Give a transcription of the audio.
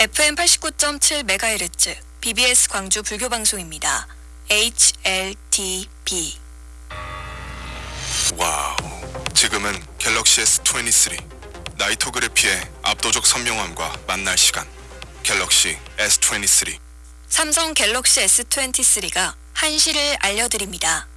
FM 89.7MHz BBS 광주 불교 방송입니다. HLTB wow. 지금은 갤럭시 S23 Nightography의 압도적 선명함과 만날 시간. 갤럭시 S23. 삼성 갤럭시 S23가 한시를 알려드립니다.